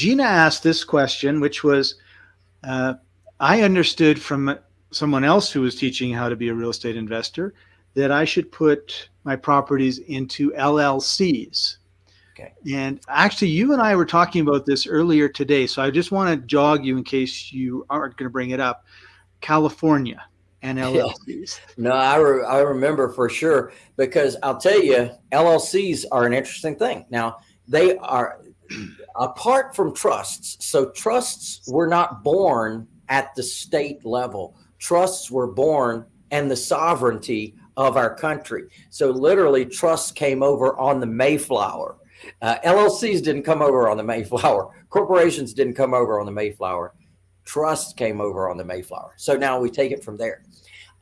Gina asked this question, which was, uh, I understood from someone else who was teaching how to be a real estate investor that I should put my properties into LLCs. Okay. And actually, you and I were talking about this earlier today. So I just want to jog you in case you aren't going to bring it up. California and LLCs. No, I, re I remember for sure because I'll tell you, LLCs are an interesting thing. Now, they are apart from trusts. So, trusts were not born at the state level, trusts were born and the sovereignty of our country. So, literally, trusts came over on the Mayflower. Uh, LLCs didn't come over on the Mayflower. Corporations didn't come over on the Mayflower. Trusts came over on the Mayflower. So now we take it from there.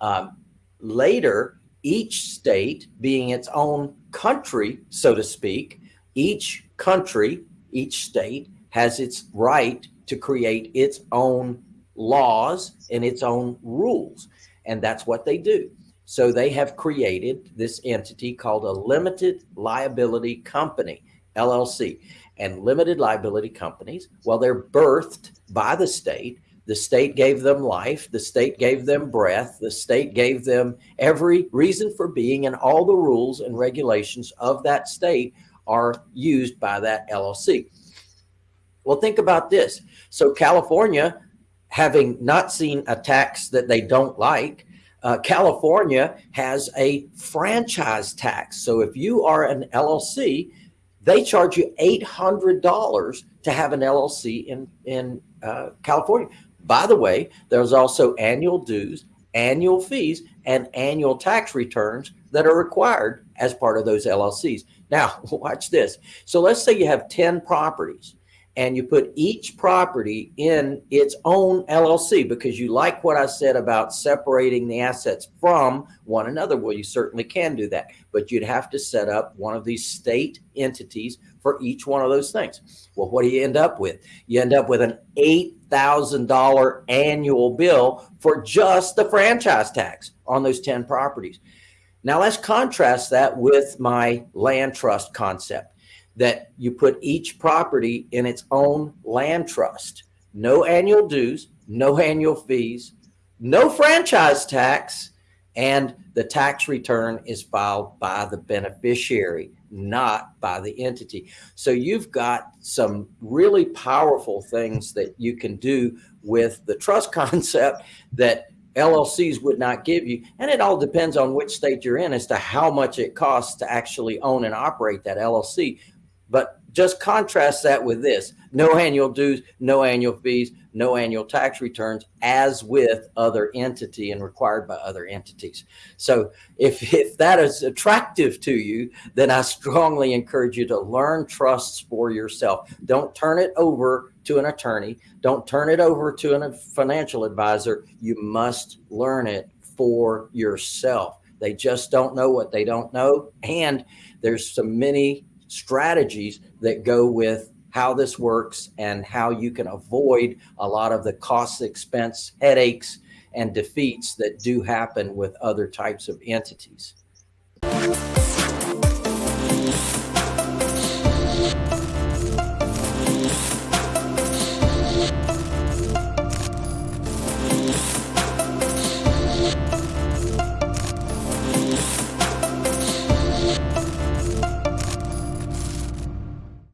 Um, later, each state being its own country, so to speak, each country, each state has its right to create its own laws and its own rules. And that's what they do. So they have created this entity called a limited liability company, LLC. And limited liability companies, well, they're birthed by the state. The state gave them life. The state gave them breath. The state gave them every reason for being, and all the rules and regulations of that state are used by that LLC. Well, think about this. So California, having not seen a tax that they don't like, uh, California has a franchise tax. So if you are an LLC, they charge you $800 to have an LLC in, in uh, California. By the way, there's also annual dues, annual fees, and annual tax returns that are required as part of those LLCs. Now, watch this. So let's say you have 10 properties and you put each property in its own LLC because you like what I said about separating the assets from one another. Well, you certainly can do that, but you'd have to set up one of these state entities for each one of those things. Well, what do you end up with? You end up with an $8,000 annual bill for just the franchise tax on those 10 properties. Now let's contrast that with my land trust concept that you put each property in its own land trust. No annual dues, no annual fees, no franchise tax, and the tax return is filed by the beneficiary, not by the entity. So you've got some really powerful things that you can do with the trust concept that LLCs would not give you. And it all depends on which state you're in as to how much it costs to actually own and operate that LLC. But just contrast that with this, no annual dues, no annual fees, no annual tax returns as with other entity and required by other entities. So if, if that is attractive to you, then I strongly encourage you to learn trusts for yourself. Don't turn it over to an attorney. Don't turn it over to a financial advisor. You must learn it for yourself. They just don't know what they don't know. And there's so many strategies that go with how this works and how you can avoid a lot of the cost, expense, headaches, and defeats that do happen with other types of entities.